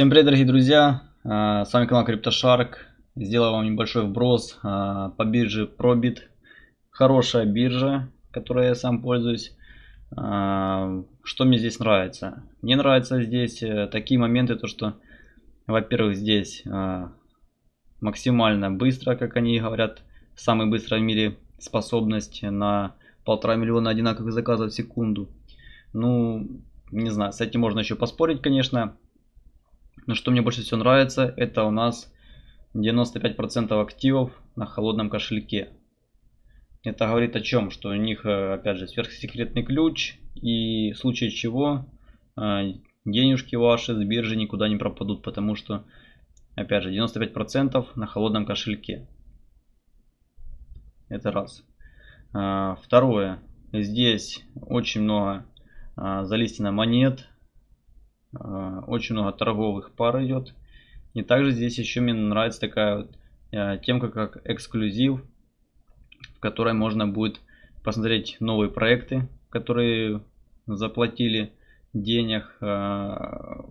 Всем привет, дорогие друзья! А, с вами канал CryptoShark. Сделаю вам небольшой вброс а, по бирже Probit. Хорошая биржа, которой я сам пользуюсь. А, что мне здесь нравится? Мне нравятся здесь э, такие моменты, то что, во-первых, здесь максимально быстро, как они говорят, самый быстрый в мире способность на полтора миллиона одинаковых заказов в секунду. Ну, не знаю, с этим можно еще поспорить, конечно. Но что мне больше всего нравится, это у нас 95% активов на холодном кошельке. Это говорит о чем? Что у них, э, опять же, сверхсекретный ключ. И в случае чего э, денежки ваши с биржи никуда не пропадут. Потому что, опять же, 95% на холодном кошельке. Это раз. А, второе. Здесь очень много а, залистено монет. А, очень много торговых пар идет. И также здесь еще мне нравится такая вот темка, как эксклюзив, в которой можно будет посмотреть новые проекты, которые заплатили денег,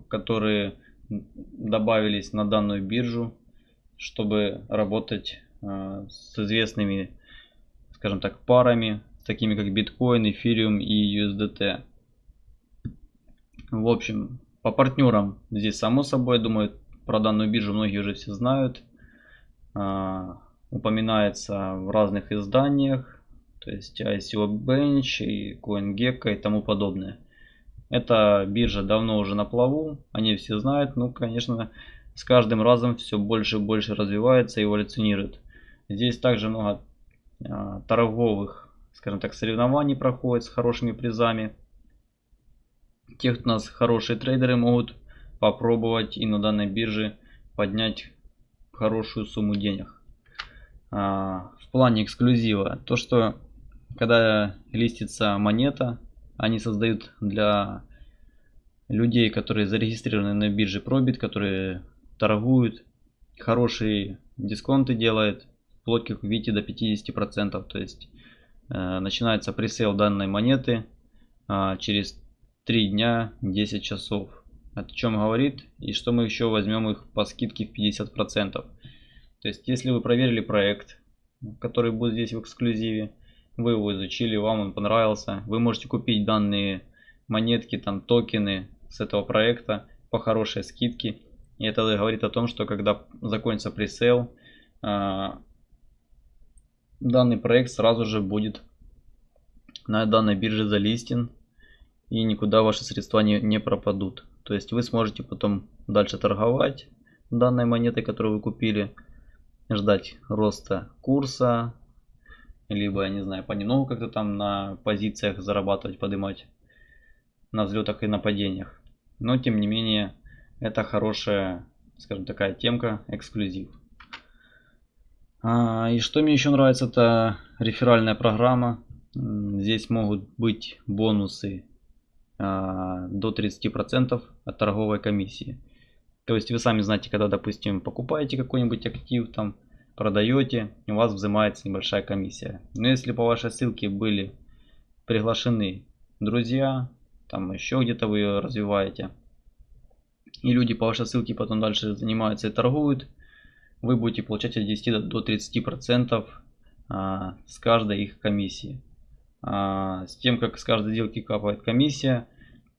которые добавились на данную биржу, чтобы работать с известными скажем так, парами, такими как биткоин, эфириум и USDT. В общем, по партнерам здесь само собой, думаю, про данную биржу многие уже все знают. А, упоминается в разных изданиях, то есть ICO Bench и CoinGecko и тому подобное. Эта биржа давно уже на плаву, они все знают, ну, конечно, с каждым разом все больше и больше развивается и эволюционирует. Здесь также много а, торговых, скажем так, соревнований проходит с хорошими призами. Те, кто у нас хорошие трейдеры, могут попробовать и на данной бирже поднять хорошую сумму денег. А, в плане эксклюзива, то что когда листится монета, они создают для людей, которые зарегистрированы на бирже Probit, которые торгуют, хорошие дисконты делают вплоть, как видите, до 50%. То есть э, начинается пресейл данной монеты э, через 3 дня 10 часов. О чем говорит и что мы еще возьмем их по скидке в 50%. То есть если вы проверили проект, который будет здесь в эксклюзиве, вы его изучили, вам он понравился, вы можете купить данные монетки, там токены с этого проекта по хорошей скидке. И это говорит о том, что когда закончится пресейл, э, данный проект сразу же будет на данной бирже залистен и никуда ваши средства не, не пропадут. То есть вы сможете потом дальше торговать данной монетой, которую вы купили, ждать роста курса, либо, я не знаю, понемногу как-то там на позициях зарабатывать, поднимать на взлетах и на падениях. Но, тем не менее, это хорошая, скажем, такая темка, эксклюзив. А, и что мне еще нравится, это реферальная программа. Здесь могут быть бонусы до 30% от торговой комиссии. То есть вы сами знаете, когда, допустим, покупаете какой-нибудь актив, там продаете, у вас взимается небольшая комиссия. Но если по вашей ссылке были приглашены друзья, там еще где-то вы ее развиваете, и люди по вашей ссылке потом дальше занимаются и торгуют, вы будете получать от 10 до 30 процентов а, с каждой их комиссии. А, с тем, как с каждой сделки капает комиссия,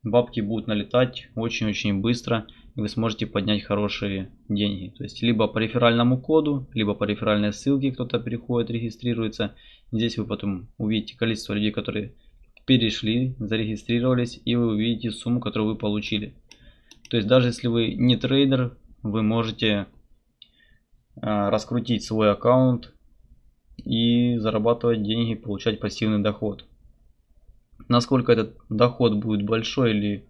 бабки будут налетать очень-очень быстро, и вы сможете поднять хорошие деньги. То есть, либо по реферальному коду, либо по реферальной ссылке кто-то переходит, регистрируется. Здесь вы потом увидите количество людей, которые перешли, зарегистрировались, и вы увидите сумму, которую вы получили. То есть, даже если вы не трейдер, вы можете Э, раскрутить свой аккаунт и зарабатывать деньги, получать пассивный доход. Насколько этот доход будет большой или,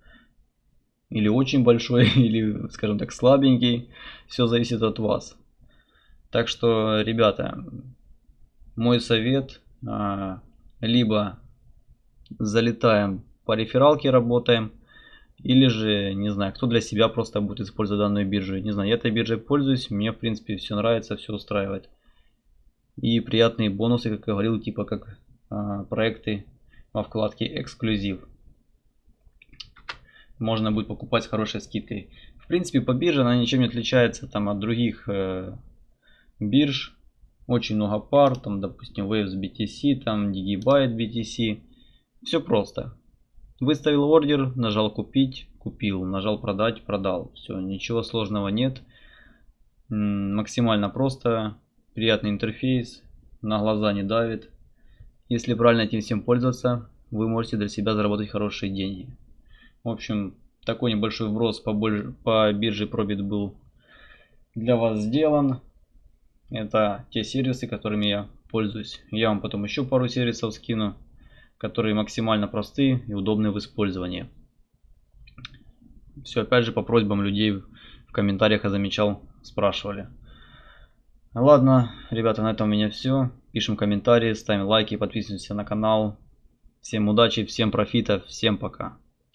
или очень большой, или, скажем так, слабенький, все зависит от вас. Так что, ребята, мой совет, э, либо залетаем по рефералке, работаем, или же, не знаю, кто для себя просто будет использовать данную биржу. Не знаю, я этой биржей пользуюсь, мне в принципе все нравится, все устраивает. И приятные бонусы, как говорил, типа как а, проекты во вкладке эксклюзив. Можно будет покупать с хорошей скидкой. В принципе, по бирже она ничем не отличается там от других э, бирж. Очень много пар, там, допустим, Waves BTC, там, Digibyte BTC. Все просто. Выставил ордер, нажал купить, купил, нажал продать, продал. Все, ничего сложного нет. Максимально просто, приятный интерфейс, на глаза не давит. Если правильно этим всем пользоваться, вы можете для себя заработать хорошие деньги. В общем, такой небольшой вброс по, по бирже Probit был для вас сделан. Это те сервисы, которыми я пользуюсь. Я вам потом еще пару сервисов скину, которые максимально простые и удобны в использовании. Все опять же по просьбам людей в комментариях я замечал, спрашивали. Ладно, ребята, на этом у меня все. Пишем комментарии, ставим лайки, подписываемся на канал. Всем удачи, всем профита, всем пока.